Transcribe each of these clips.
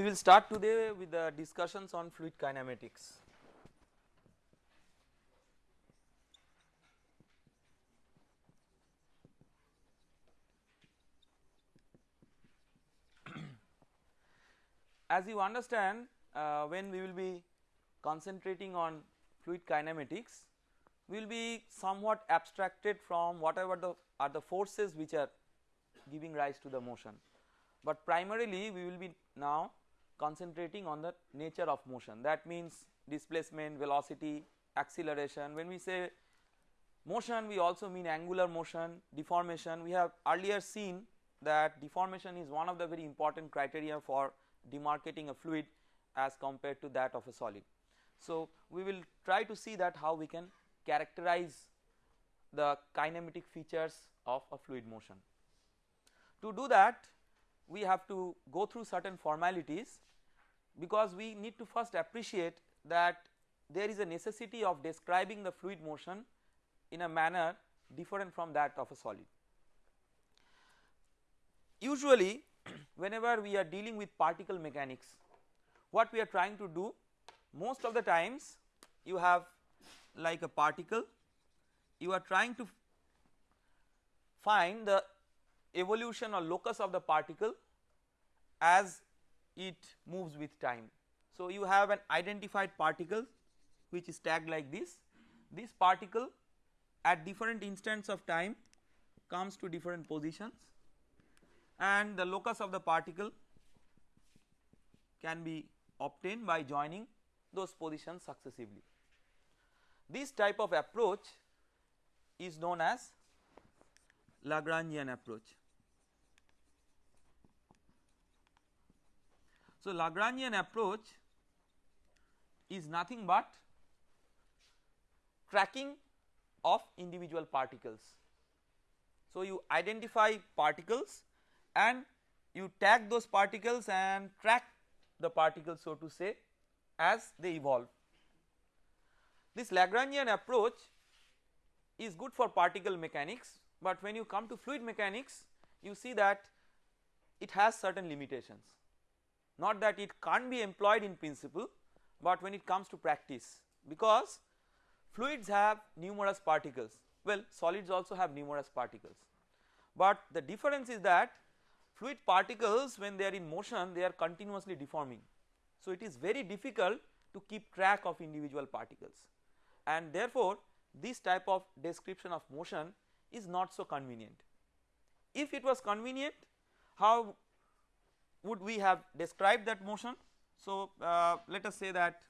We will start today with the discussions on fluid kinematics. As you understand uh, when we will be concentrating on fluid kinematics we will be somewhat abstracted from whatever the are the forces which are giving rise to the motion, but primarily we will be now concentrating on the nature of motion that means displacement, velocity, acceleration when we say motion we also mean angular motion, deformation we have earlier seen that deformation is one of the very important criteria for demarcating a fluid as compared to that of a solid. So, we will try to see that how we can characterize the kinematic features of a fluid motion. To do that we have to go through certain formalities because we need to first appreciate that there is a necessity of describing the fluid motion in a manner different from that of a solid. Usually whenever we are dealing with particle mechanics what we are trying to do most of the times you have like a particle you are trying to find the evolution or locus of the particle as it moves with time. So, you have an identified particle which is tagged like this, this particle at different instants of time comes to different positions and the locus of the particle can be obtained by joining those positions successively. This type of approach is known as Lagrangian approach. So, Lagrangian approach is nothing but tracking of individual particles. So, you identify particles and you tag those particles and track the particles so to say as they evolve. This Lagrangian approach is good for particle mechanics, but when you come to fluid mechanics you see that it has certain limitations not that it can't be employed in principle, but when it comes to practice because fluids have numerous particles well solids also have numerous particles, but the difference is that fluid particles when they are in motion they are continuously deforming. So, it is very difficult to keep track of individual particles and therefore, this type of description of motion is not so convenient. If it was convenient how would we have described that motion? So, uh, let us say that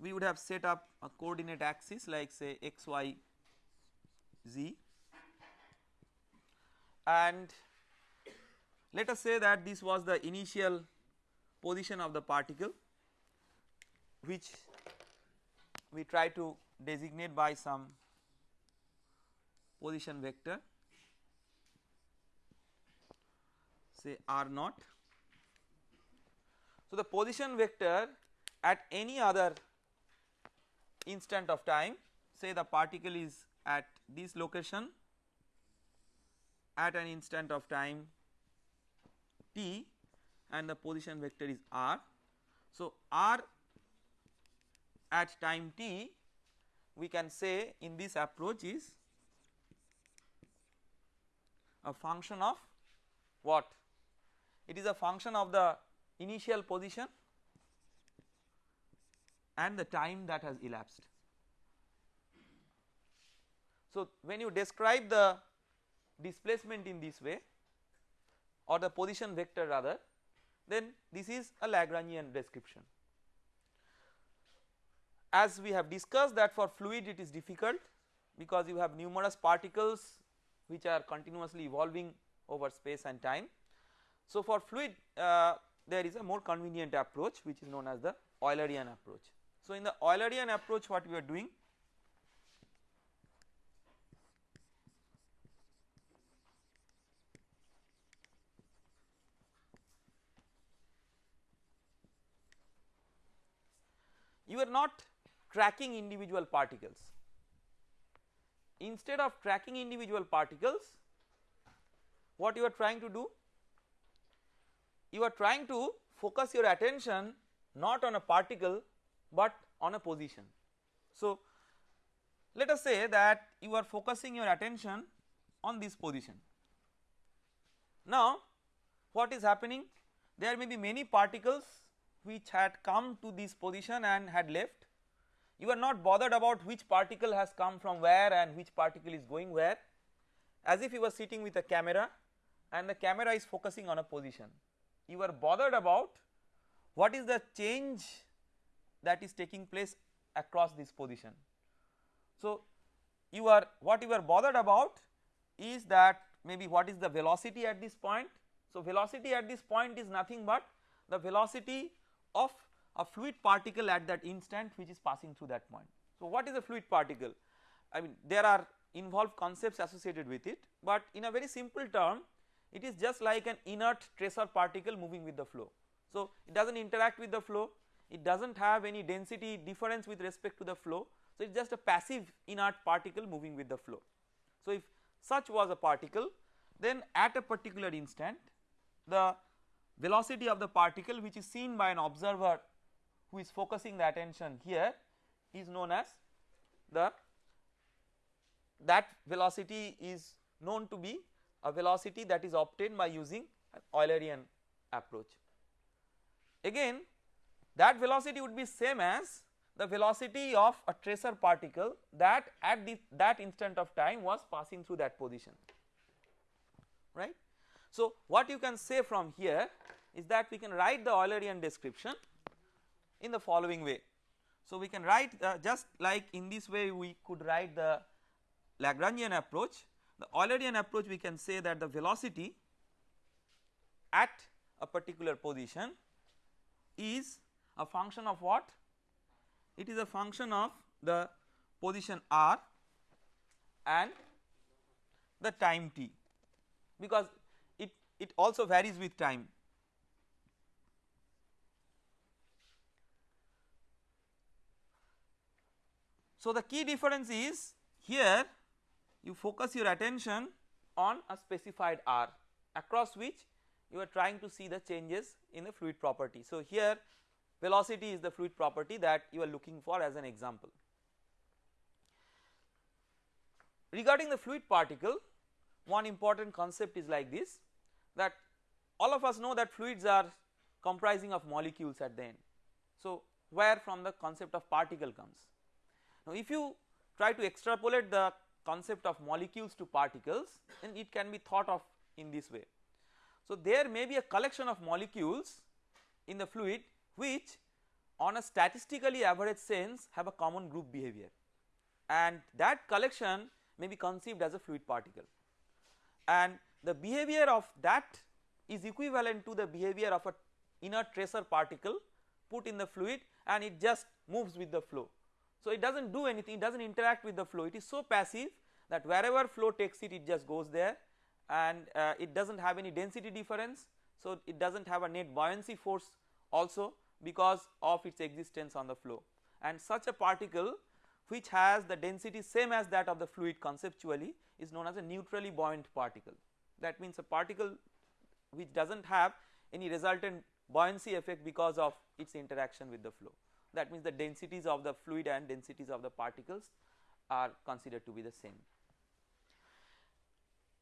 we would have set up a coordinate axis like say x y z and let us say that this was the initial position of the particle which we try to designate by some position vector say r naught. So, the position vector at any other instant of time say the particle is at this location at an instant of time t and the position vector is r. So, r at time t we can say in this approach is a function of what it is a function of the initial position and the time that has elapsed. So, when you describe the displacement in this way or the position vector rather then this is a Lagrangian description. As we have discussed that for fluid it is difficult because you have numerous particles which are continuously evolving over space and time so, for fluid uh, there is a more convenient approach which is known as the Eulerian approach. So, in the Eulerian approach what we are doing you are not tracking individual particles. Instead of tracking individual particles what you are trying to do you are trying to focus your attention not on a particle but on a position. So, let us say that you are focusing your attention on this position. Now, what is happening? There may be many particles which had come to this position and had left. You are not bothered about which particle has come from where and which particle is going where as if you were sitting with a camera and the camera is focusing on a position. You are bothered about what is the change that is taking place across this position. So, you are what you are bothered about is that maybe what is the velocity at this point. So, velocity at this point is nothing but the velocity of a fluid particle at that instant which is passing through that point. So, what is a fluid particle? I mean there are involved concepts associated with it, but in a very simple term it is just like an inert tracer particle moving with the flow. So, it does not interact with the flow, it does not have any density difference with respect to the flow. So, it is just a passive inert particle moving with the flow. So, if such was a particle then at a particular instant the velocity of the particle which is seen by an observer who is focusing the attention here is known as the that velocity is known to be a velocity that is obtained by using an Eulerian approach. Again that velocity would be same as the velocity of a tracer particle that at the that instant of time was passing through that position right. So what you can say from here is that we can write the Eulerian description in the following way. So we can write uh, just like in this way we could write the Lagrangian approach the Eulerian approach we can say that the velocity at a particular position is a function of what? It is a function of the position r and the time t because it, it also varies with time. So, the key difference is here you focus your attention on a specified r across which you are trying to see the changes in the fluid property. So, here velocity is the fluid property that you are looking for as an example. Regarding the fluid particle one important concept is like this that all of us know that fluids are comprising of molecules at the end. So, where from the concept of particle comes. Now, if you try to extrapolate the concept of molecules to particles then it can be thought of in this way. So, there may be a collection of molecules in the fluid which on a statistically average sense have a common group behavior and that collection may be conceived as a fluid particle and the behavior of that is equivalent to the behavior of a inert tracer particle put in the fluid and it just moves with the flow. So, it does not do anything it does not interact with the flow it is so passive that wherever flow takes it it just goes there and uh, it does not have any density difference. So, it does not have a net buoyancy force also because of its existence on the flow and such a particle which has the density same as that of the fluid conceptually is known as a neutrally buoyant particle. That means a particle which does not have any resultant buoyancy effect because of its interaction with the flow. That means the densities of the fluid and densities of the particles are considered to be the same.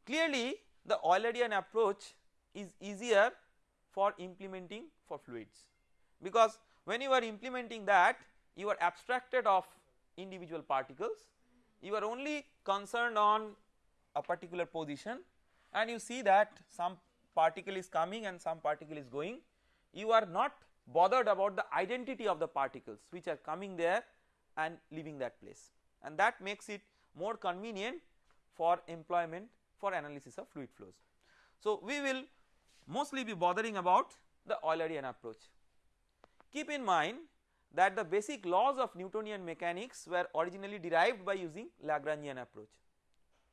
Clearly the Eulerian approach is easier for implementing for fluids. Because when you are implementing that you are abstracted of individual particles. You are only concerned on a particular position. And you see that some particle is coming and some particle is going. You are not bothered about the identity of the particles which are coming there and leaving that place. And that makes it more convenient for employment for analysis of fluid flows. So, we will mostly be bothering about the Eulerian approach. Keep in mind that the basic laws of Newtonian mechanics were originally derived by using Lagrangian approach.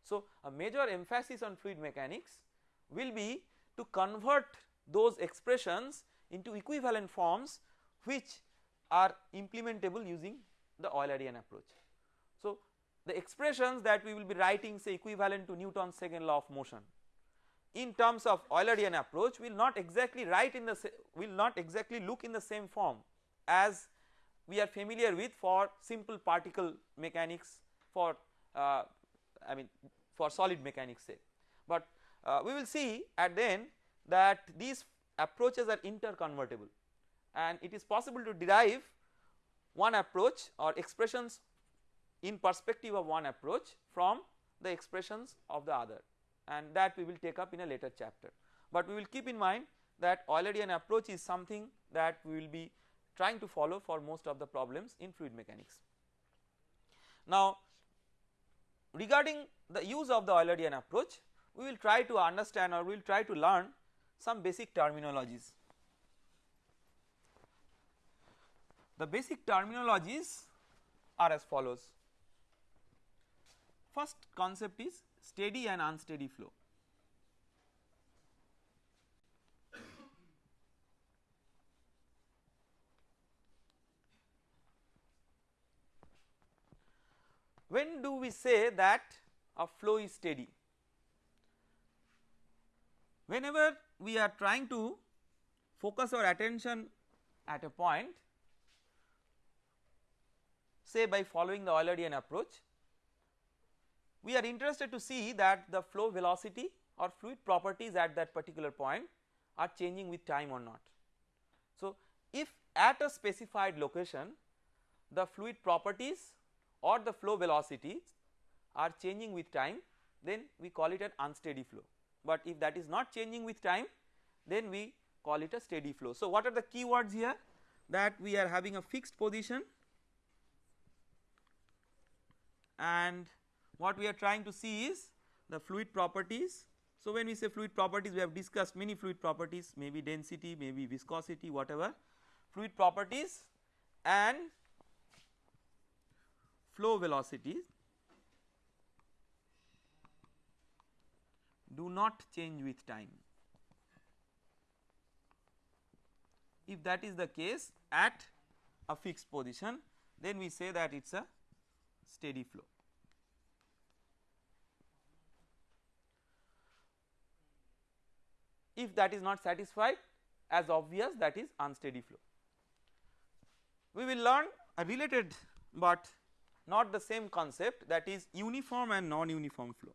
So, a major emphasis on fluid mechanics will be to convert those expressions into equivalent forms which are implementable using the Eulerian approach. The expressions that we will be writing say equivalent to Newton's second law of motion. in terms of Eulerian approach will not exactly write in the will not exactly look in the same form as we are familiar with for simple particle mechanics for uh, I mean for solid mechanics say. But uh, we will see at the end that these approaches are interconvertible and it is possible to derive one approach or expressions in perspective of one approach from the expressions of the other and that we will take up in a later chapter. But we will keep in mind that Eulerian approach is something that we will be trying to follow for most of the problems in fluid mechanics. Now regarding the use of the Eulerian approach we will try to understand or we will try to learn some basic terminologies. The basic terminologies are as follows. First concept is steady and unsteady flow. When do we say that a flow is steady? Whenever we are trying to focus our attention at a point say by following the Eulerian approach we are interested to see that the flow velocity or fluid properties at that particular point are changing with time or not. So, if at a specified location the fluid properties or the flow velocities are changing with time then we call it an unsteady flow but if that is not changing with time then we call it a steady flow. So, what are the keywords here that we are having a fixed position and what we are trying to see is the fluid properties. So, when we say fluid properties we have discussed many fluid properties maybe density maybe viscosity whatever fluid properties and flow velocities do not change with time. If that is the case at a fixed position then we say that it is a steady flow. If that is not satisfied as obvious that is unsteady flow. We will learn a related but not the same concept that is uniform and non-uniform flow.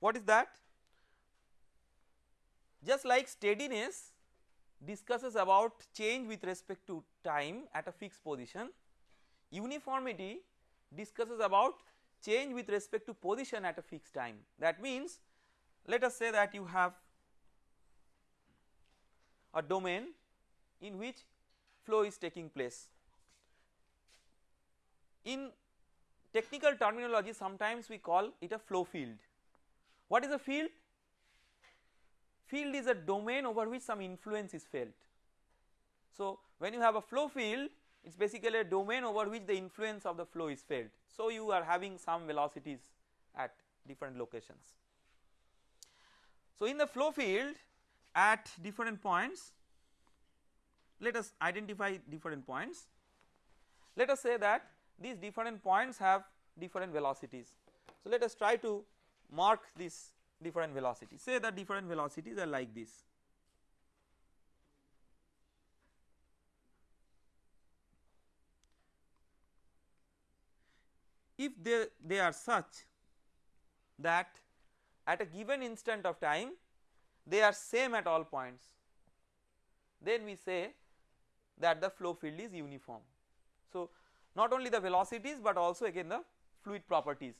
What is that? Just like steadiness discusses about change with respect to time at a fixed position, uniformity discusses about change with respect to position at a fixed time. That means let us say that you have a domain in which flow is taking place. In technical terminology sometimes we call it a flow field. What is a field? Field is a domain over which some influence is felt. So, when you have a flow field it is basically a domain over which the influence of the flow is felt. So, you are having some velocities at different locations. So, in the flow field at different points let us identify different points. Let us say that these different points have different velocities. So, let us try to mark these different velocities say that different velocities are like this if they, they are such that at a given instant of time they are same at all points then we say that the flow field is uniform. So, not only the velocities but also again the fluid properties.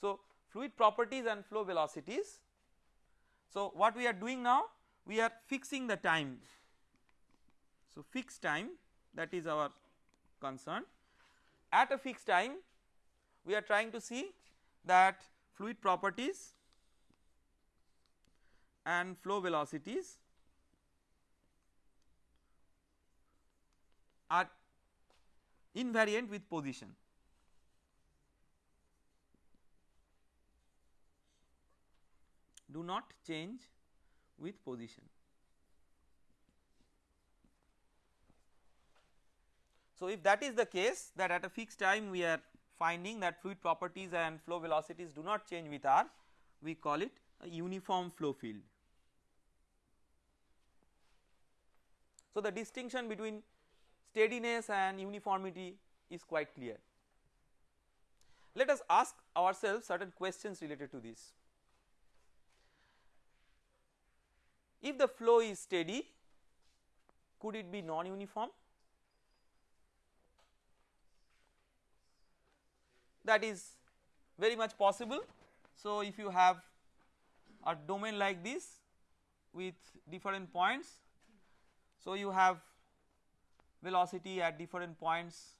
So, fluid properties and flow velocities. So, what we are doing now we are fixing the time. So, fixed time that is our concern at a fixed time we are trying to see that fluid properties and flow velocities are invariant with position. Do not change with position. So if that is the case that at a fixed time we are finding that fluid properties and flow velocities do not change with r we call it a uniform flow field. So the distinction between steadiness and uniformity is quite clear. Let us ask ourselves certain questions related to this. If the flow is steady could it be non-uniform? That is very much possible. So if you have a domain like this with different points, so you have velocity at different points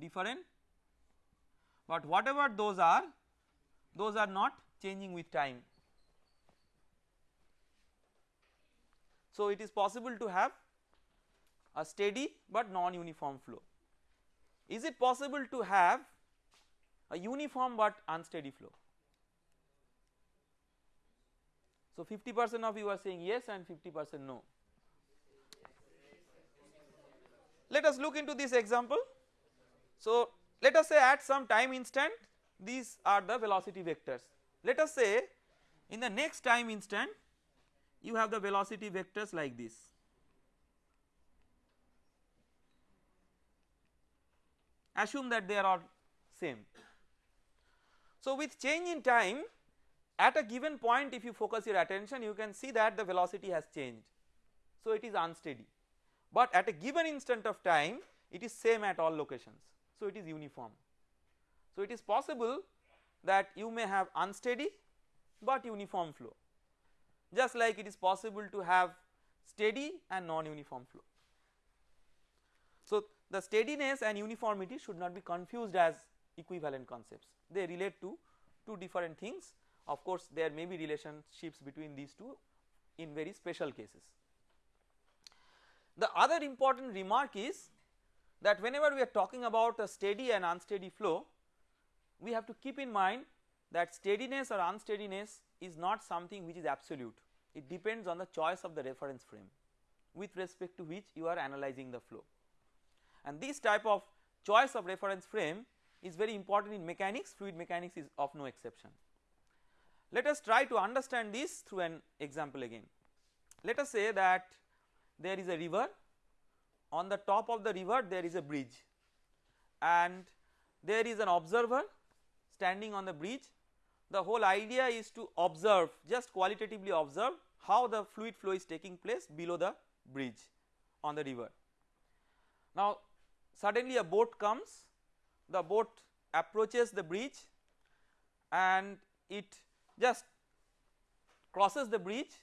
different, but whatever those are, those are not changing with time. So it is possible to have a steady but non-uniform flow. Is it possible to have a uniform but unsteady flow? So 50 percent of you are saying yes and 50 percent no. Let us look into this example. So let us say at some time instant these are the velocity vectors. Let us say in the next time instant you have the velocity vectors like this. assume that they are all same. So with change in time at a given point if you focus your attention you can see that the velocity has changed. So it is unsteady but at a given instant of time it is same at all locations so it is uniform. So it is possible that you may have unsteady but uniform flow just like it is possible to have steady and non-uniform flow. So the steadiness and uniformity should not be confused as equivalent concepts they relate to two different things of course there may be relationships between these two in very special cases. The other important remark is that whenever we are talking about a steady and unsteady flow we have to keep in mind that steadiness or unsteadiness is not something which is absolute it depends on the choice of the reference frame with respect to which you are analyzing the flow. And this type of choice of reference frame is very important in mechanics. Fluid mechanics is of no exception. Let us try to understand this through an example again. Let us say that there is a river. On the top of the river there is a bridge. And there is an observer standing on the bridge the whole idea is to observe just qualitatively observe how the fluid flow is taking place below the bridge on the river. Now suddenly a boat comes the boat approaches the bridge and it just crosses the bridge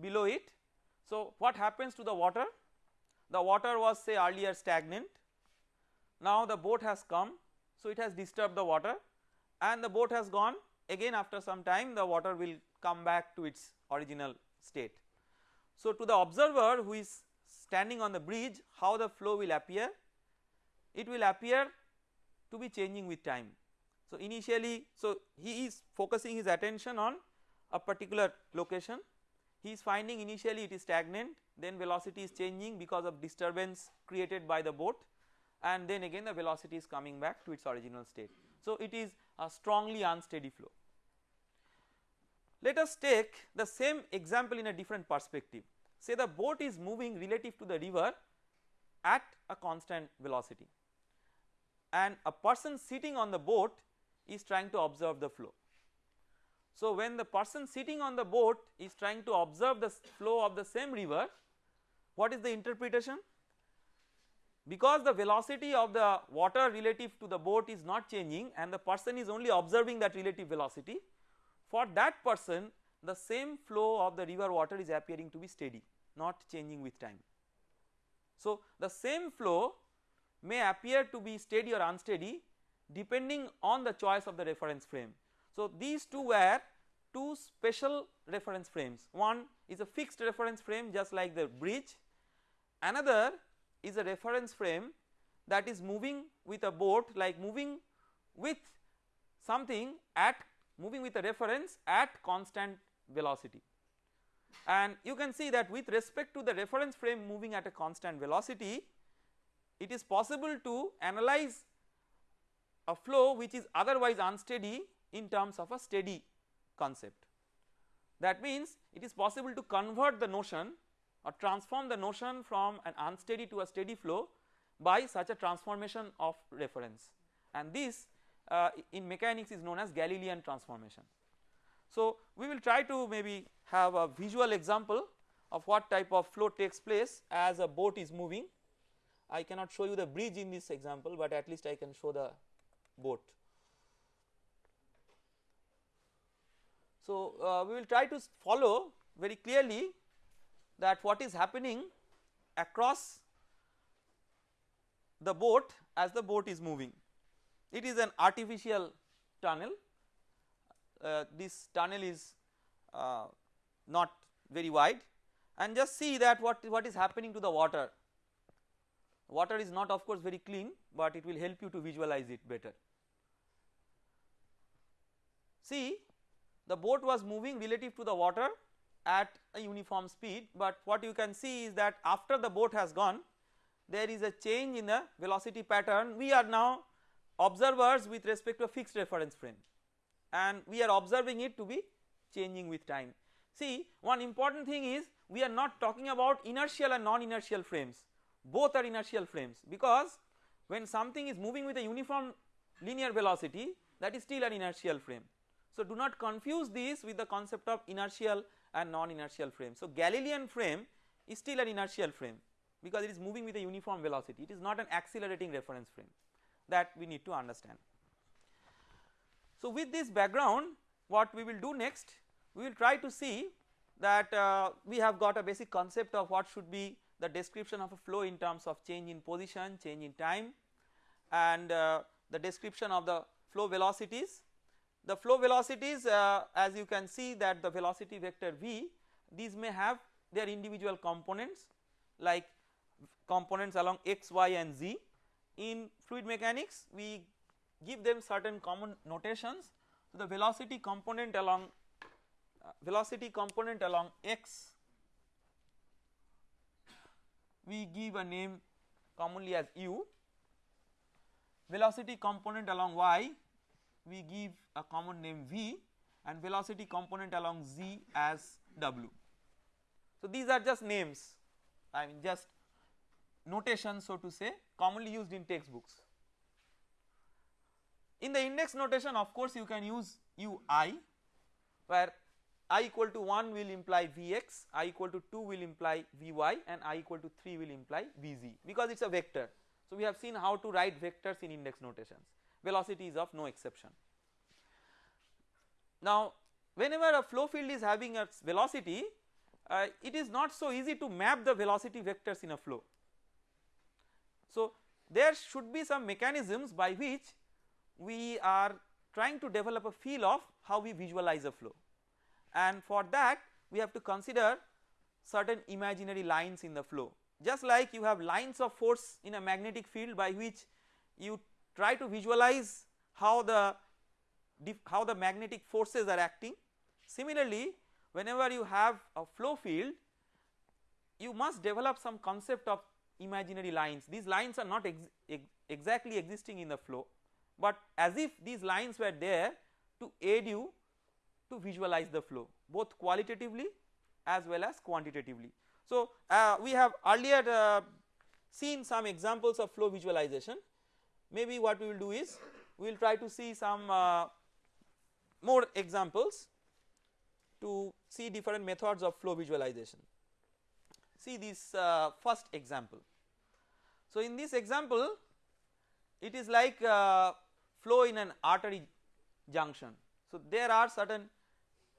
below it. So what happens to the water? The water was say earlier stagnant now the boat has come so it has disturbed the water and the boat has gone again after some time the water will come back to its original state. So to the observer who is standing on the bridge how the flow will appear it will appear to be changing with time. So initially so he is focusing his attention on a particular location he is finding initially it is stagnant then velocity is changing because of disturbance created by the boat and then again the velocity is coming back to its original state. So it is a strongly unsteady flow. Let us take the same example in a different perspective say the boat is moving relative to the river at a constant velocity and a person sitting on the boat is trying to observe the flow. So when the person sitting on the boat is trying to observe the flow of the same river what is the interpretation? Because the velocity of the water relative to the boat is not changing and the person is only observing that relative velocity for that person the same flow of the river water is appearing to be steady not changing with time. So the same flow may appear to be steady or unsteady depending on the choice of the reference frame. So these two were two special reference frames one is a fixed reference frame just like the bridge another is a reference frame that is moving with a boat like moving with something at moving with a reference at constant velocity and you can see that with respect to the reference frame moving at a constant velocity it is possible to analyze a flow which is otherwise unsteady in terms of a steady concept. That means it is possible to convert the notion or transform the notion from an unsteady to a steady flow by such a transformation of reference and this uh, in mechanics is known as Galilean transformation. So we will try to maybe have a visual example of what type of flow takes place as a boat is moving. I cannot show you the bridge in this example but at least I can show the boat. So uh, we will try to follow very clearly that what is happening across the boat as the boat is moving. It is an artificial tunnel, uh, this tunnel is uh, not very wide and just see that what, what is happening to the water. Water is not of course very clean but it will help you to visualize it better. See the boat was moving relative to the water at a uniform speed but what you can see is that after the boat has gone there is a change in the velocity pattern we are now observers with respect to a fixed reference frame and we are observing it to be changing with time. See one important thing is we are not talking about inertial and non-inertial frames both are inertial frames because when something is moving with a uniform linear velocity that is still an inertial frame. So do not confuse this with the concept of inertial and non-inertial frame. So Galilean frame is still an inertial frame because it is moving with a uniform velocity it is not an accelerating reference frame that we need to understand. So with this background what we will do next we will try to see that uh, we have got a basic concept of what should be the description of a flow in terms of change in position, change in time and uh, the description of the flow velocities. The flow velocities uh, as you can see that the velocity vector v these may have their individual components like components along x, y and z. In fluid mechanics we give them certain common notations. So the velocity component along uh, velocity component along x we give a name commonly as u, velocity component along y we give a common name v and velocity component along z as w. So these are just names I mean just notation so to say commonly used in textbooks. In the index notation of course you can use ui where i equal to 1 will imply Vx, i equal to 2 will imply Vy and i equal to 3 will imply Vz because it is a vector. So we have seen how to write vectors in index notations velocity is of no exception. Now whenever a flow field is having a velocity uh, it is not so easy to map the velocity vectors in a flow. So there should be some mechanisms by which we are trying to develop a feel of how we visualize a flow. And for that we have to consider certain imaginary lines in the flow. Just like you have lines of force in a magnetic field by which you try to visualize how the how the magnetic forces are acting. Similarly whenever you have a flow field you must develop some concept of imaginary lines these lines are not ex ex exactly existing in the flow but as if these lines were there to aid you to visualize the flow both qualitatively as well as quantitatively. So uh, we have earlier uh, seen some examples of flow visualization maybe what we will do is we will try to see some uh, more examples to see different methods of flow visualization. See this uh, first example. So in this example it is like uh, flow in an artery junction. So there are certain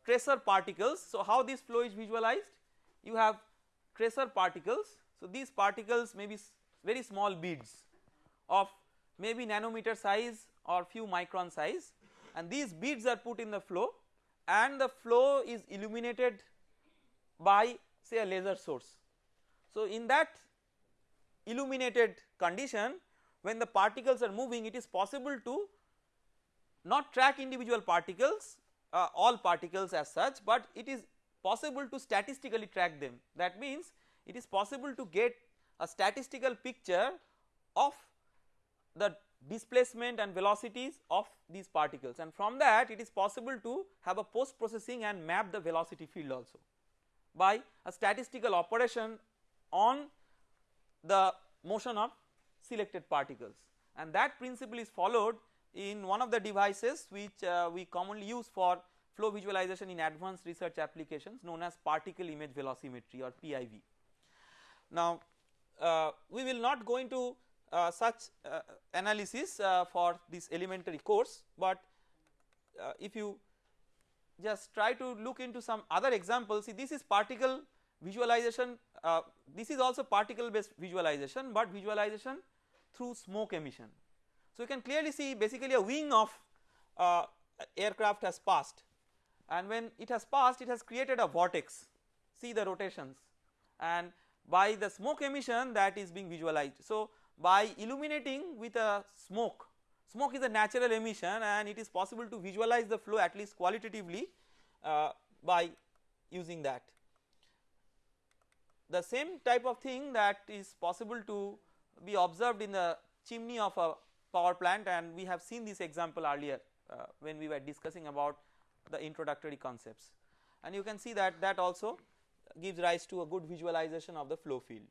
tracer particles. So how this flow is visualized? You have tracer particles. So these particles may be very small beads of maybe nanometer size or few micron size and these beads are put in the flow and the flow is illuminated by say a laser source. So in that illuminated condition when the particles are moving it is possible to not track individual particles uh, all particles as such but it is possible to statistically track them. That means it is possible to get a statistical picture of the displacement and velocities of these particles. And from that it is possible to have a post processing and map the velocity field also by a statistical operation on the motion of selected particles and that principle is followed in one of the devices which uh, we commonly use for flow visualization in advanced research applications known as particle image velocimetry or PIV. Now uh, we will not go into uh, such uh, analysis uh, for this elementary course, but uh, if you just try to look into some other examples see this is particle visualization uh, this is also particle based visualization but visualization through smoke emission. So you can clearly see basically a wing of uh, aircraft has passed and when it has passed it has created a vortex see the rotations and by the smoke emission that is being visualized. So by illuminating with a smoke Smoke is a natural emission and it is possible to visualize the flow at least qualitatively uh, by using that. The same type of thing that is possible to be observed in the chimney of a power plant and we have seen this example earlier uh, when we were discussing about the introductory concepts and you can see that that also gives rise to a good visualization of the flow field.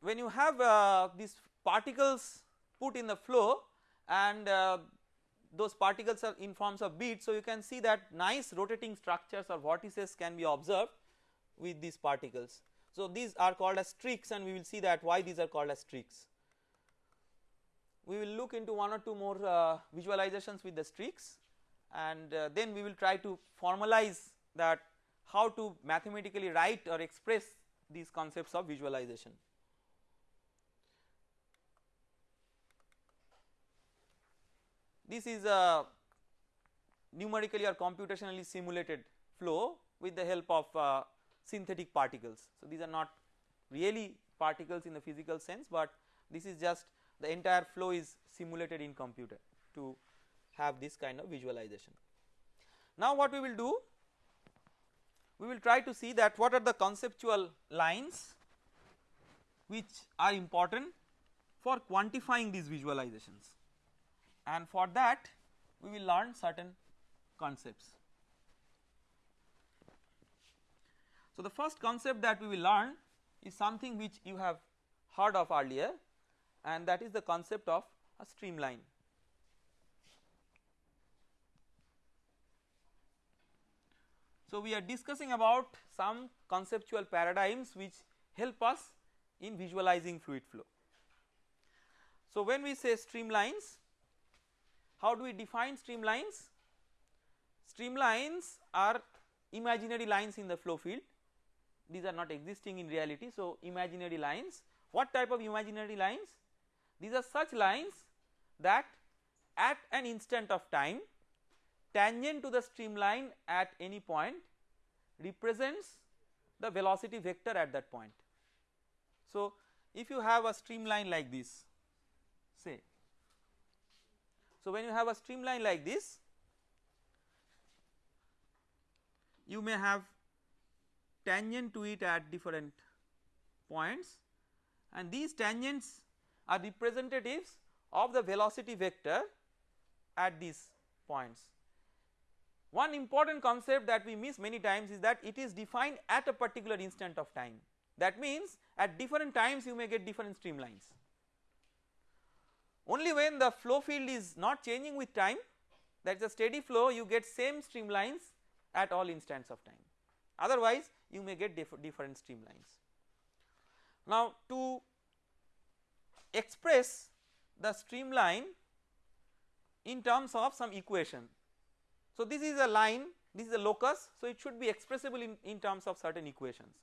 when you have uh, these particles put in the flow and uh, those particles are in forms of beads. So, you can see that nice rotating structures or vortices can be observed with these particles. So, these are called as streaks and we will see that why these are called as streaks. We will look into one or two more uh, visualizations with the streaks and uh, then we will try to formalize that how to mathematically write or express these concepts of visualization. This is a numerically or computationally simulated flow with the help of uh, synthetic particles. So, these are not really particles in the physical sense, but this is just the entire flow is simulated in computer to have this kind of visualization. Now what we will do? We will try to see that what are the conceptual lines which are important for quantifying these visualizations and for that we will learn certain concepts. So, the first concept that we will learn is something which you have heard of earlier and that is the concept of a streamline. So, we are discussing about some conceptual paradigms which help us in visualizing fluid flow. So, when we say streamlines how do we define streamlines? Streamlines are imaginary lines in the flow field these are not existing in reality. So, imaginary lines what type of imaginary lines? These are such lines that at an instant of time tangent to the streamline at any point represents the velocity vector at that point. So, if you have a streamline like this say so, when you have a streamline like this you may have tangent to it at different points and these tangents are representatives of the velocity vector at these points. One important concept that we miss many times is that it is defined at a particular instant of time that means at different times you may get different streamlines only when the flow field is not changing with time that is a steady flow you get same streamlines at all instants of time otherwise you may get diff different streamlines. Now to express the streamline in terms of some equation. So this is a line this is a locus so it should be expressible in, in terms of certain equations.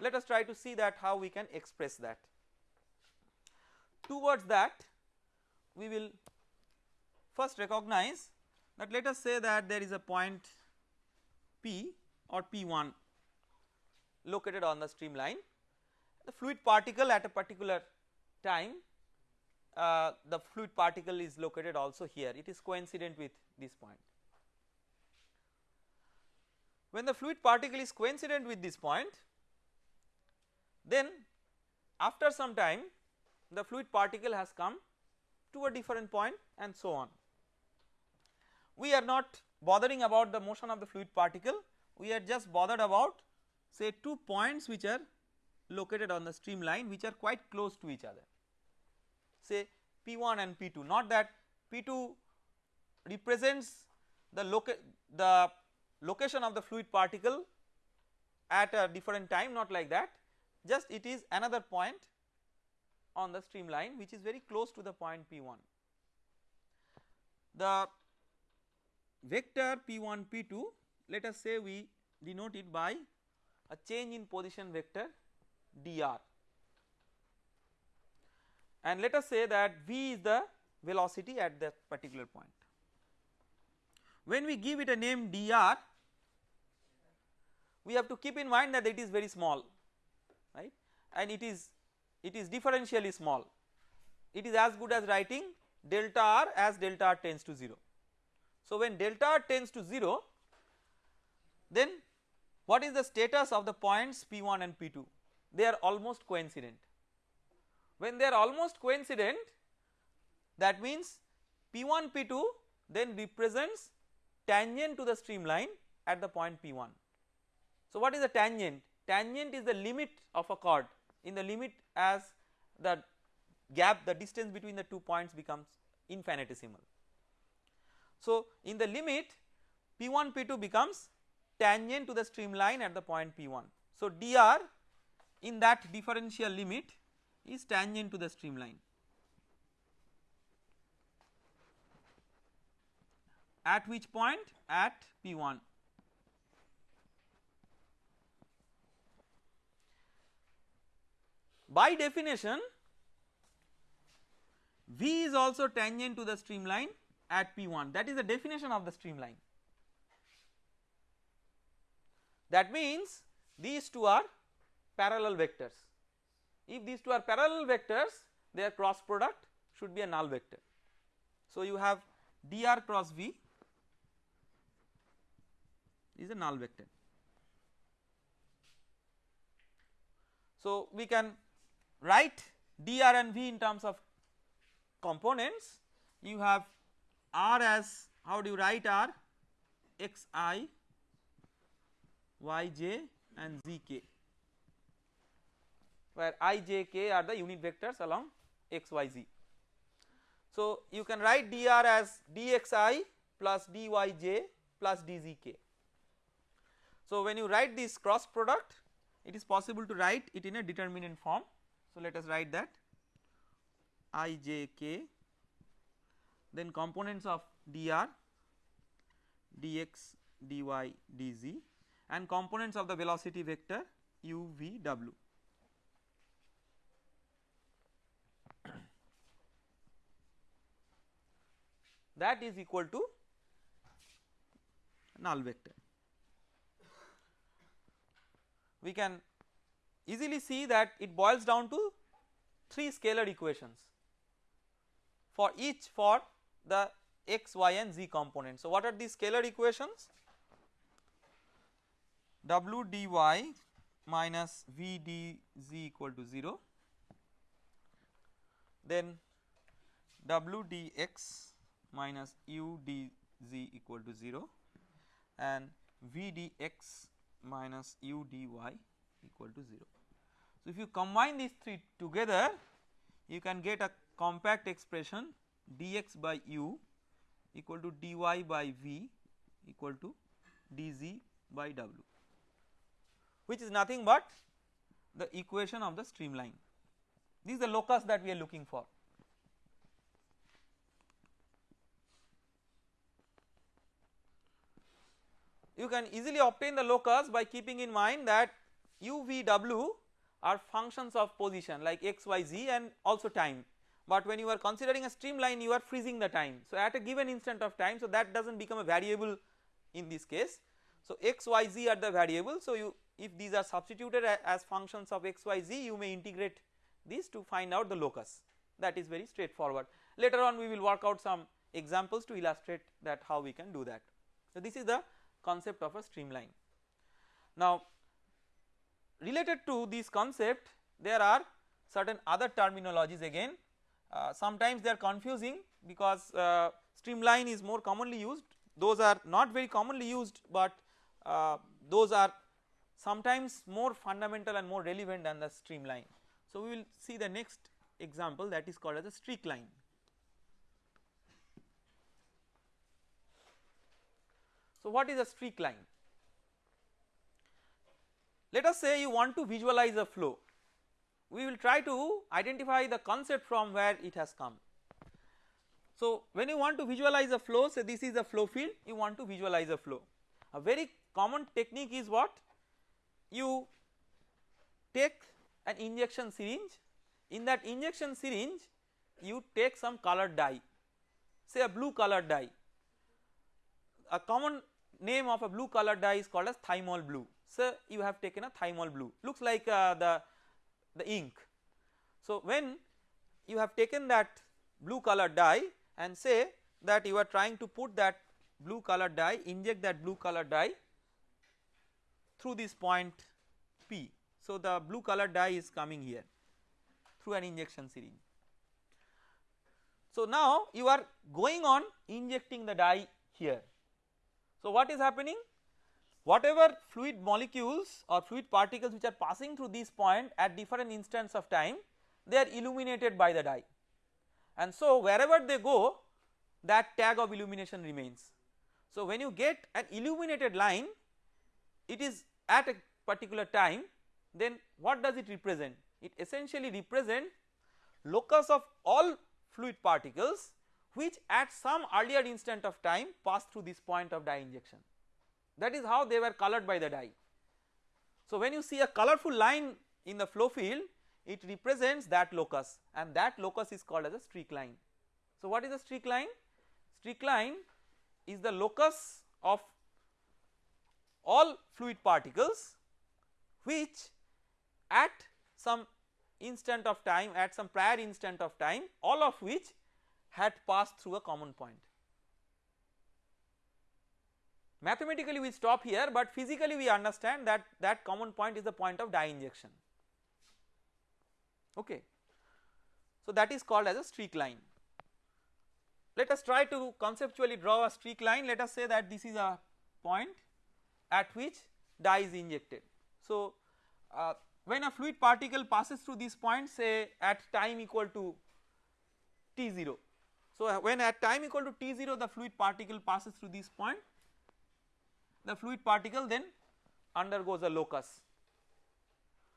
Let us try to see that how we can express that. Towards that we will first recognize that let us say that there is a point P or P1 located on the streamline the fluid particle at a particular time uh, the fluid particle is located also here it is coincident with this point. When the fluid particle is coincident with this point then after some time the fluid particle has come to a different point and so on. We are not bothering about the motion of the fluid particle. We are just bothered about say two points which are located on the streamline which are quite close to each other. Say P1 and P2 not that P2 represents the, loca the location of the fluid particle at a different time not like that. Just it is another point on the streamline which is very close to the point P1. The vector P1 P2 let us say we denote it by a change in position vector dr and let us say that v is the velocity at that particular point. When we give it a name dr we have to keep in mind that it is very small right and it is it is differentially small it is as good as writing delta r as delta r tends to 0. So when delta r tends to 0 then what is the status of the points P1 and P2 they are almost coincident when they are almost coincident that means P1 P2 then represents tangent to the streamline at the point P1. So what is the tangent? Tangent is the limit of a chord in the limit as the gap the distance between the two points becomes infinitesimal. So in the limit P1 P2 becomes tangent to the streamline at the point P1. So dr in that differential limit is tangent to the streamline. At which point? At P1. By definition V is also tangent to the streamline at P1 that is the definition of the streamline. That means these two are parallel vectors. If these two are parallel vectors their cross product should be a null vector. So you have dr cross v is a null vector. So we can write dr and v in terms of components you have r as how do you write r xi yj and zk where i, j, k are the unit vectors along x, y, z. So you can write dr as dxi plus dyj plus dzk. So when you write this cross product it is possible to write it in a determinant form. So let us write that i, j, k then components of dr dx dy dz and components of the velocity vector u v w. that is equal to null vector. We can easily see that it boils down to 3 scalar equations for each for the x, y and z components. So what are these scalar equations? w dy minus v dz equal to 0 then w dx minus u dz equal to 0 and v dx minus u dy equal to 0. So, if you combine these three together you can get a compact expression dx by u equal to dy by v equal to dz by w which is nothing but the equation of the streamline. This is the locus that we are looking for. You can easily obtain the locus by keeping in mind that u, v, w are functions of position like x, y, z and also time but when you are considering a streamline you are freezing the time. So at a given instant of time so that does not become a variable in this case. So x, y, z are the variables so you if these are substituted as functions of x, y, z you may integrate these to find out the locus that is very straightforward. Later on we will work out some examples to illustrate that how we can do that. So this is the concept of a streamline. Now related to this concept there are certain other terminologies again uh, sometimes they are confusing because uh, streamline is more commonly used those are not very commonly used but uh, those are sometimes more fundamental and more relevant than the streamline. So we will see the next example that is called as a streak line. So what is a streak line? Let us say you want to visualize a flow, we will try to identify the concept from where it has come. So when you want to visualize a flow say this is a flow field you want to visualize a flow. A very common technique is what? You take an injection syringe. In that injection syringe you take some colored dye. Say a blue colored dye. A common name of a blue colored dye is called as thymol blue so you have taken a thymol blue looks like uh, the the ink so when you have taken that blue colored dye and say that you are trying to put that blue colored dye inject that blue colored dye through this point P. So the blue colored dye is coming here through an injection syringe. So now you are going on injecting the dye here. So what is happening? Whatever fluid molecules or fluid particles which are passing through this point at different instants of time they are illuminated by the dye and so wherever they go that tag of illumination remains. So when you get an illuminated line it is at a particular time then what does it represent? It essentially represent locus of all fluid particles which at some earlier instant of time pass through this point of dye injection that is how they were colored by the dye. So when you see a colorful line in the flow field it represents that locus and that locus is called as a streak line. So what is a streak line? Streak line is the locus of all fluid particles which at some instant of time at some prior instant of time all of which had passed through a common point. Mathematically we stop here but physically we understand that that common point is the point of dye injection okay. So that is called as a streak line. Let us try to conceptually draw a streak line let us say that this is a point at which dye is injected. So uh, when a fluid particle passes through this point say at time equal to t0. So when at time equal to t0 the fluid particle passes through this point the fluid particle then undergoes a locus.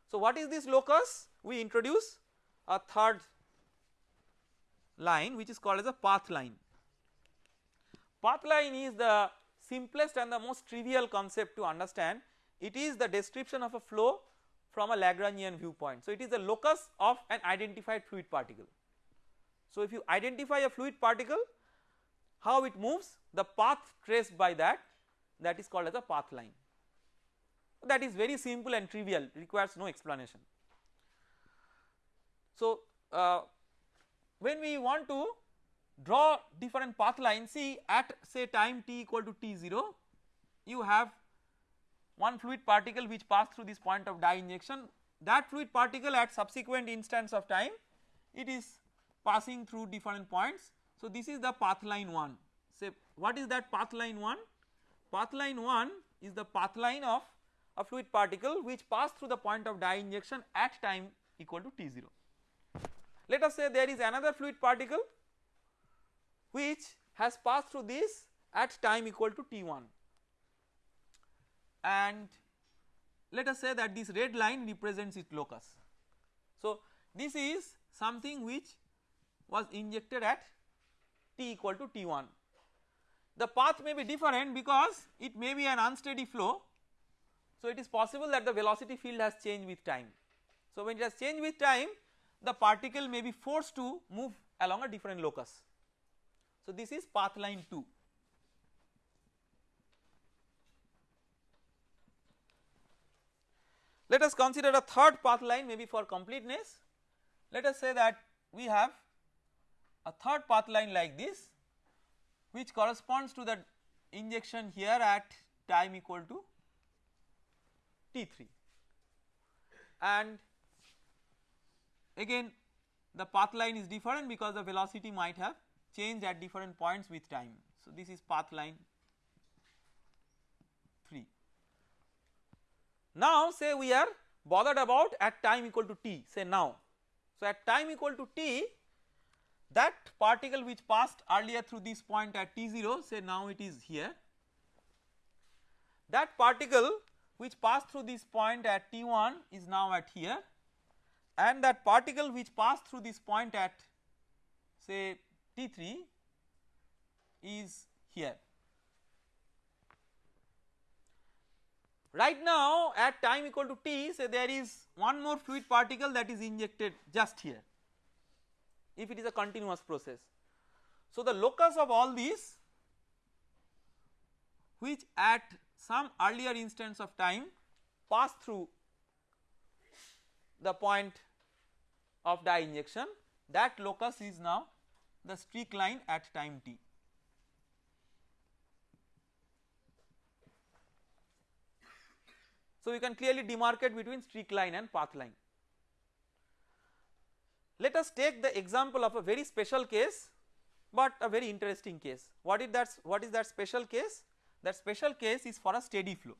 So what is this locus? We introduce a third line which is called as a path line. Path line is the simplest and the most trivial concept to understand it is the description of a flow from a Lagrangian viewpoint. So it is the locus of an identified fluid particle. So if you identify a fluid particle how it moves the path traced by that that is called as a path line that is very simple and trivial requires no explanation. So uh, when we want to draw different path lines see at say time t equal to t0 you have one fluid particle which passed through this point of dye injection that fluid particle at subsequent instants of time it is passing through different points. So this is the path line 1 say what is that path line 1? Path line 1 is the path line of a fluid particle which passed through the point of dye injection at time equal to t0. Let us say there is another fluid particle which has passed through this at time equal to t1 and let us say that this red line represents its locus. So this is something which was injected at t equal to t1. The path may be different because it may be an unsteady flow so it is possible that the velocity field has changed with time. So when it has changed with time the particle may be forced to move along a different locus. So this is path line 2. Let us consider a third path line maybe for completeness. Let us say that we have a third path line like this which corresponds to the injection here at time equal to T3 and again the path line is different because the velocity might have changed at different points with time. So, this is path line 3. Now say we are bothered about at time equal to t say now. So, at time equal to t that particle which passed earlier through this point at t0 say now it is here. That particle which passed through this point at t1 is now at here. And that particle which passed through this point at say t3 is here. Right now at time equal to t say there is one more fluid particle that is injected just here if it is a continuous process. So the locus of all these which at some earlier instance of time pass through the point of dye injection that locus is now the streak line at time t. So, you can clearly demarcate between streak line and path line. Let us take the example of a very special case but a very interesting case. What is that what is that special case? That special case is for a steady flow.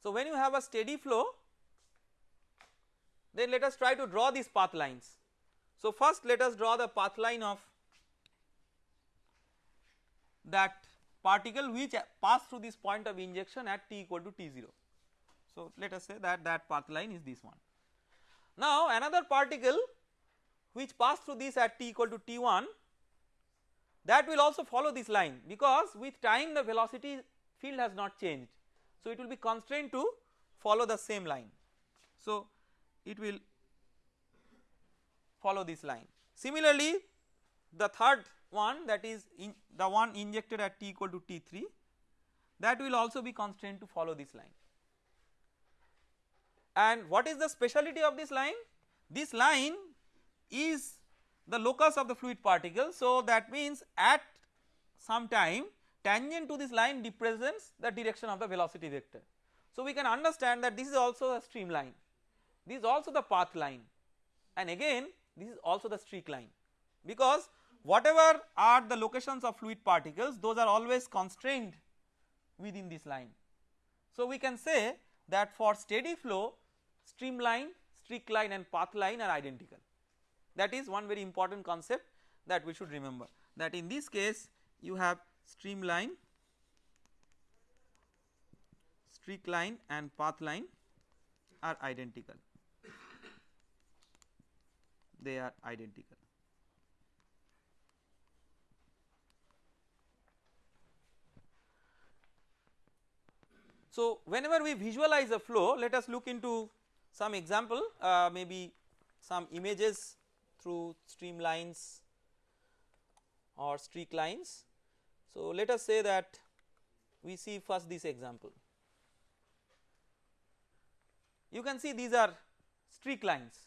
So, when you have a steady flow then let us try to draw these path lines. So, first let us draw the path line of that particle which passed through this point of injection at t equal to t0. So, let us say that that path line is this one. Now, another particle which passed through this at t equal to t1 that will also follow this line because with time the velocity field has not changed. So, it will be constrained to follow the same line. So, it will follow this line. Similarly, the third one that is the one injected at t equal to t3 that will also be constrained to follow this line. And what is the speciality of this line? This line is the locus of the fluid particle. So, that means at some time tangent to this line represents the direction of the velocity vector. So, we can understand that this is also a streamline this is also the path line. And again this is also the streak line. Because whatever are the locations of fluid particles those are always constrained within this line. So we can say that for steady flow streamline, streak line and path line are identical. That is one very important concept that we should remember. That in this case you have streamline, streak line and path line are identical they are identical. So, whenever we visualize a flow let us look into some example uh, maybe some images through streamlines or streak lines. So, let us say that we see first this example. You can see these are streak lines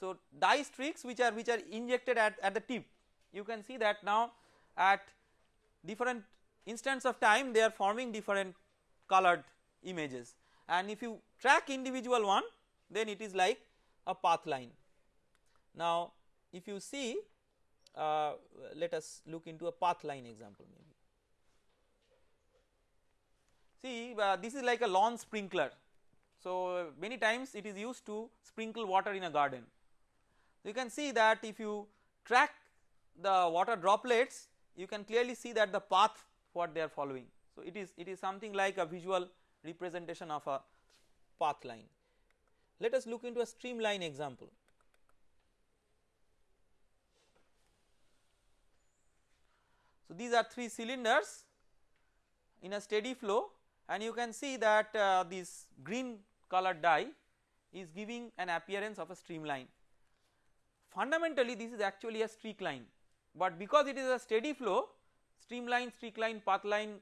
so, dye streaks which are which are injected at, at the tip you can see that now at different instants of time they are forming different colored images and if you track individual one then it is like a path line. Now if you see uh, let us look into a path line example maybe. See uh, this is like a lawn sprinkler so many times it is used to sprinkle water in a garden you can see that if you track the water droplets you can clearly see that the path what they are following. So it is it is something like a visual representation of a path line. Let us look into a streamline example. So these are three cylinders in a steady flow and you can see that uh, this green colored dye is giving an appearance of a streamline fundamentally this is actually a streak line but because it is a steady flow streamline, streak line, path line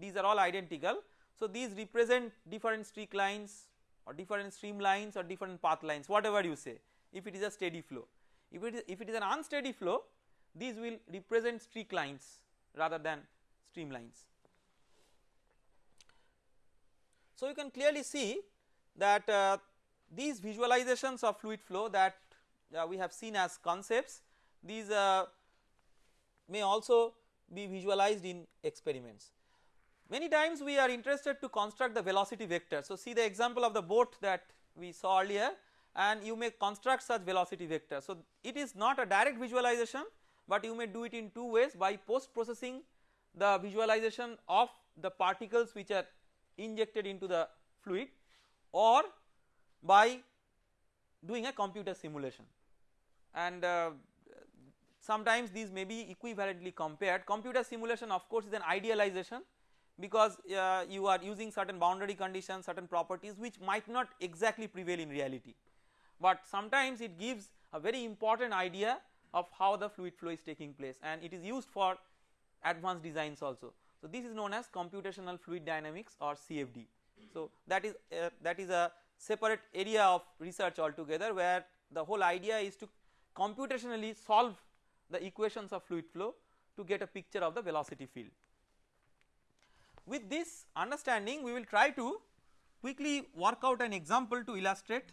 these are all identical. So these represent different streak lines or different streamlines or different path lines whatever you say if it is a steady flow. If it is, if it is an unsteady flow these will represent streak lines rather than streamlines. So you can clearly see that uh, these visualizations of fluid flow that uh, we have seen as concepts these uh, may also be visualized in experiments. Many times we are interested to construct the velocity vector. So see the example of the boat that we saw earlier and you may construct such velocity vector. So it is not a direct visualization but you may do it in two ways by post processing the visualization of the particles which are injected into the fluid or by doing a computer simulation and uh, sometimes these may be equivalently compared computer simulation of course is an idealization because uh, you are using certain boundary conditions certain properties which might not exactly prevail in reality but sometimes it gives a very important idea of how the fluid flow is taking place and it is used for advanced designs also. So this is known as computational fluid dynamics or CFD. So that is uh, that is a separate area of research altogether where the whole idea is to computationally solve the equations of fluid flow to get a picture of the velocity field. With this understanding we will try to quickly work out an example to illustrate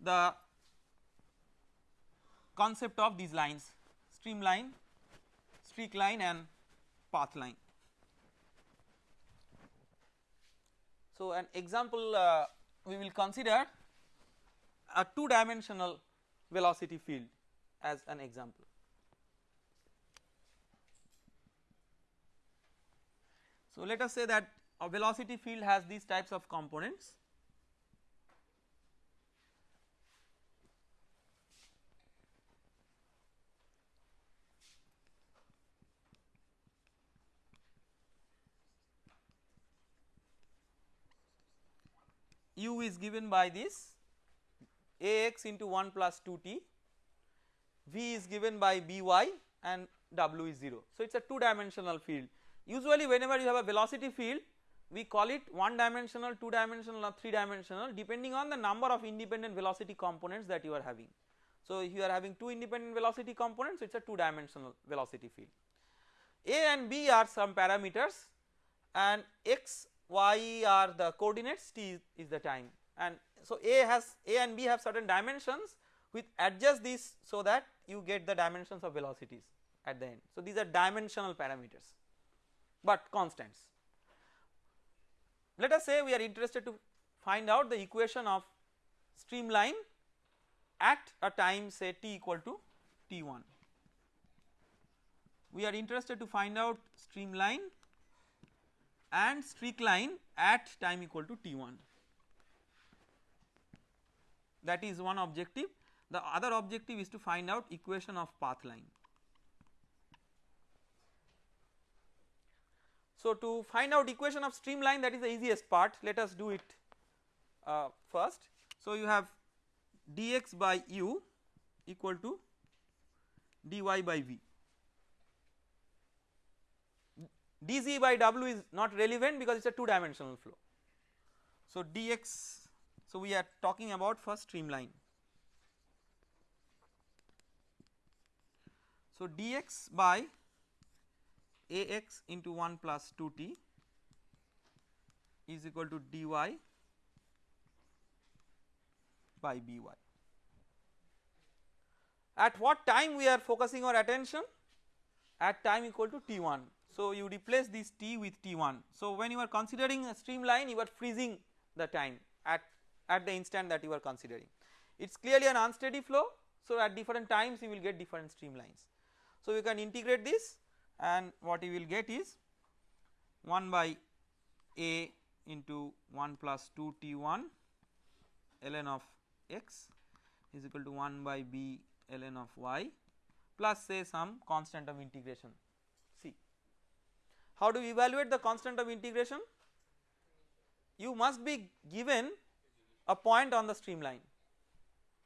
the concept of these lines streamline, streak line and path line. So an example uh, we will consider a two dimensional velocity field as an example. So let us say that a velocity field has these types of components u is given by this ax into 1 plus 2t, v is given by by and w is 0. So it is a 2 dimensional field usually whenever you have a velocity field we call it 1 dimensional, 2 dimensional or 3 dimensional depending on the number of independent velocity components that you are having. So if you are having 2 independent velocity components it is a 2 dimensional velocity field. A and B are some parameters and x y are the coordinates t is the time and so A has A and B have certain dimensions which adjust this so that you get the dimensions of velocities at the end. So these are dimensional parameters but constants. Let us say we are interested to find out the equation of streamline at a time say t equal to t1. We are interested to find out streamline and streak line at time equal to t1 that is one objective the other objective is to find out equation of path line. So to find out equation of streamline that is the easiest part let us do it uh, first. So you have dx by u equal to dy by v dz by w is not relevant because it is a 2 dimensional flow. So dx so we are talking about first streamline. So dx by ax into 1 plus 2t is equal to dy by by. At what time we are focusing our attention? At time equal to t1 so you replace this t with t1. So when you are considering a streamline you are freezing the time at, at the instant that you are considering. It is clearly an unsteady flow so at different times you will get different streamlines. So you can integrate this and what you will get is 1 by a into 1 plus 2 t1 ln of x is equal to 1 by b ln of y plus say some constant of integration how do we evaluate the constant of integration? You must be given a point on the streamline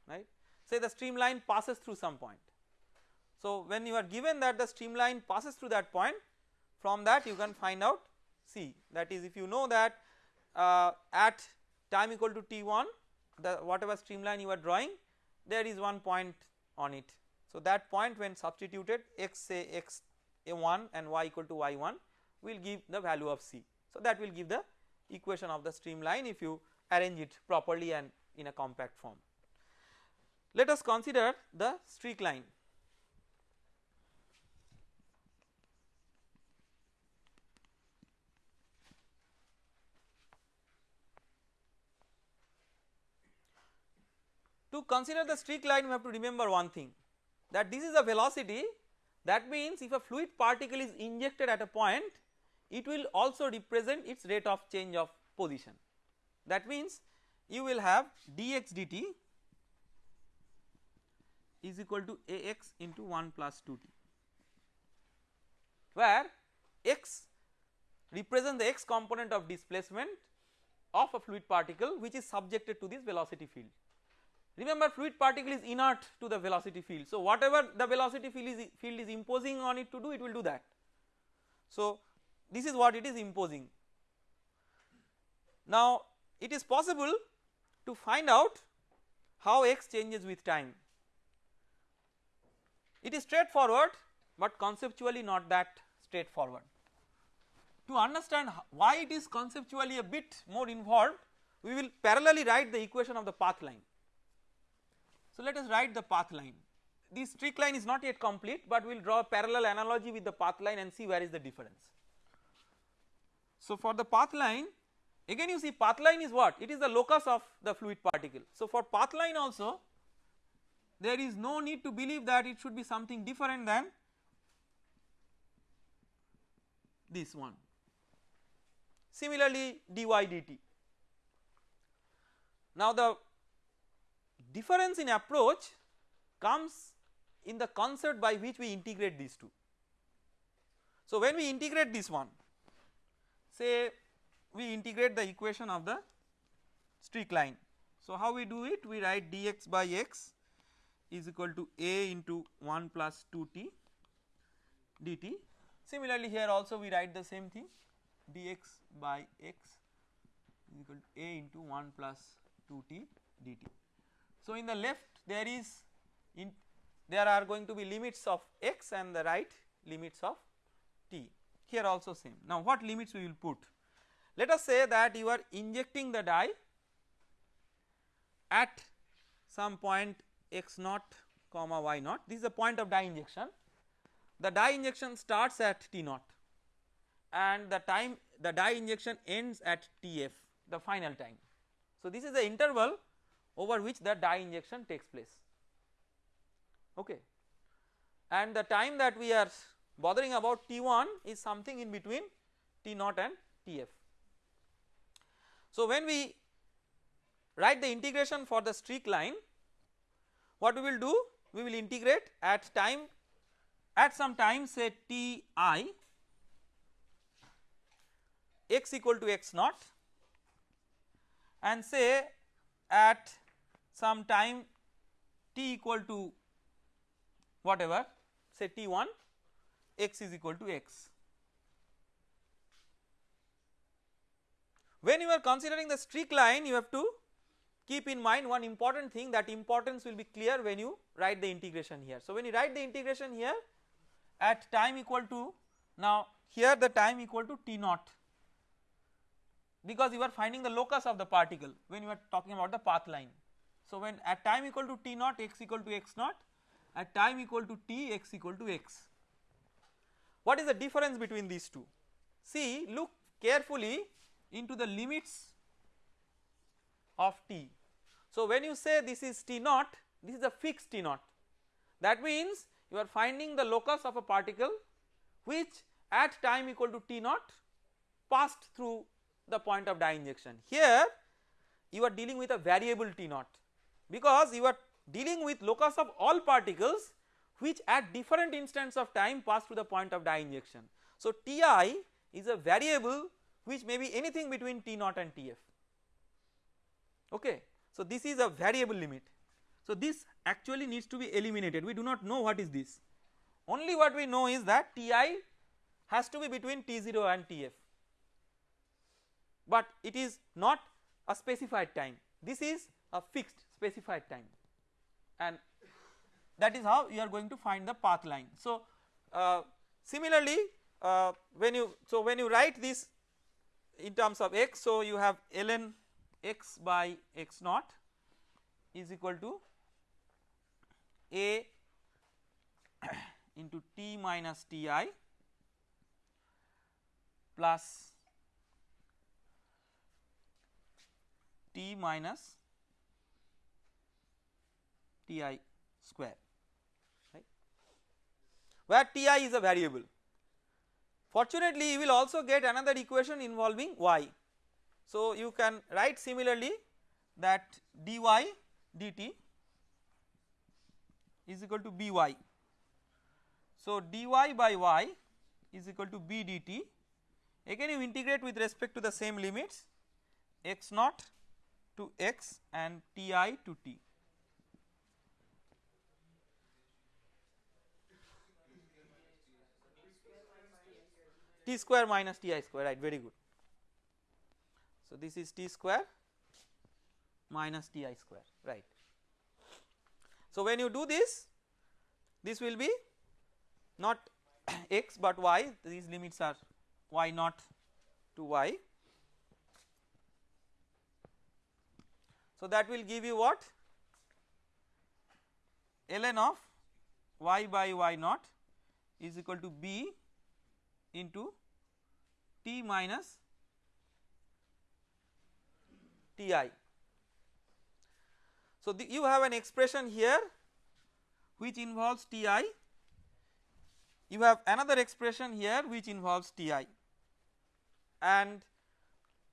right say the streamline passes through some point. So when you are given that the streamline passes through that point from that you can find out c that is if you know that uh, at time equal to t1 the whatever streamline you are drawing there is one point on it. So that point when substituted x say x a1 and y equal to y1 will give the value of c. So that will give the equation of the streamline if you arrange it properly and in a compact form. Let us consider the streak line. To consider the streak line we have to remember one thing that this is a velocity that means if a fluid particle is injected at a point it will also represent its rate of change of position. That means you will have dx dt is equal to ax into 1 plus 2t where x represents the x component of displacement of a fluid particle which is subjected to this velocity field. Remember fluid particle is inert to the velocity field. So whatever the velocity field is, field is imposing on it to do it will do that. So this is what it is imposing. Now it is possible to find out how x changes with time. It is straightforward but conceptually not that straightforward. To understand why it is conceptually a bit more involved we will parallelly write the equation of the path line. So let us write the path line. This streak line is not yet complete but we will draw a parallel analogy with the path line and see where is the difference. So for the path line again you see path line is what it is the locus of the fluid particle. So for path line also there is no need to believe that it should be something different than this one. Similarly dy dt. Now the difference in approach comes in the concert by which we integrate these two. So when we integrate this one say we integrate the equation of the streak line. So how we do it we write dx by x is equal to a into 1 plus 2t dt. Similarly here also we write the same thing dx by x is equal to a into 1 plus 2t dt. So, in the left there is in there are going to be limits of x and the right limits of t here also same. Now what limits we will put? Let us say that you are injecting the dye at some point x naught comma y naught this is the point of dye injection the dye injection starts at t naught and the time the dye injection ends at tf the final time. So this is the interval over which the dye injection takes place okay and the time that we are bothering about T1 is something in between T0 and Tf. So when we write the integration for the streak line what we will do we will integrate at time at some time say Ti x equal to x naught and say at some time t equal to whatever say t1 x is equal to x. When you are considering the streak line you have to keep in mind one important thing that importance will be clear when you write the integration here. So when you write the integration here at time equal to now here the time equal to t naught because you are finding the locus of the particle when you are talking about the path line. So when at time equal to t naught x equal to x naught at time equal to t x equal to x. What is the difference between these two? See look carefully into the limits of t. So when you say this is t naught this is a fixed t naught that means you are finding the locus of a particle which at time equal to t naught passed through the point of dye injection. Here you are dealing with a variable t naught because you are dealing with locus of all particles which at different instants of time pass through the point of dye injection. So Ti is a variable which may be anything between T naught and Tf okay. So this is a variable limit. So this actually needs to be eliminated we do not know what is this only what we know is that Ti has to be between T0 and Tf but it is not a specified time this is a fixed specified time and that is how you are going to find the path line. So, uh, similarly uh, when you so when you write this in terms of x so you have ln x by x naught is equal to a into t minus ti plus t minus ti square right where ti is a variable. Fortunately you will also get another equation involving y. So you can write similarly that dy dt is equal to by. So dy by y is equal to b dt again you integrate with respect to the same limits x naught to x and ti to t. t square minus ti square right very good. So this is t square minus ti square right. So when you do this this will be not x but y these limits are y naught to y. So that will give you what ln of y by y naught is equal to b into t minus ti. So the, you have an expression here which involves ti you have another expression here which involves ti and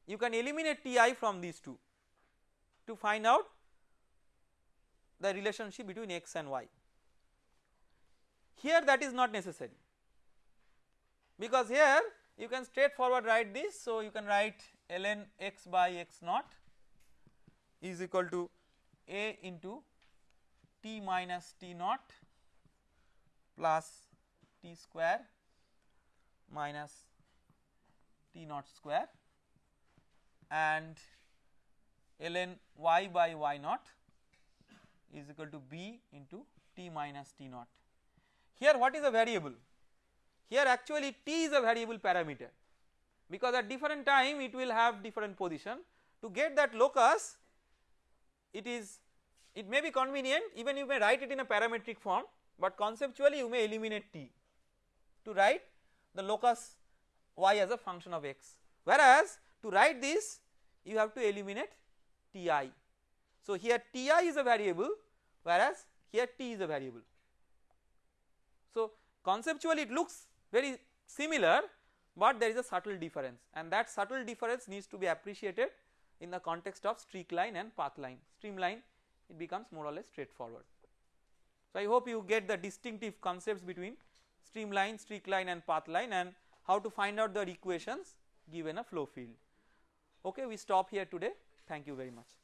you can eliminate ti from these two to find out the relationship between x and y. Here that is not necessary because here you can straightforward write this so you can write ln x by x naught is equal to a into t minus t naught plus t square minus t naught square and ln y by y naught is equal to b into t minus t naught. Here what is a variable? Here actually t is a variable parameter because at different time it will have different position to get that locus it is it may be convenient even you may write it in a parametric form but conceptually you may eliminate t to write the locus y as a function of x whereas to write this you have to eliminate ti. So here ti is a variable whereas here t is a variable. So conceptually it looks very similar but there is a subtle difference and that subtle difference needs to be appreciated in the context of streak line and path line streamline it becomes more or less straightforward. So I hope you get the distinctive concepts between streamline, streak line and path line and how to find out the equations given a flow field. Okay we stop here today thank you very much.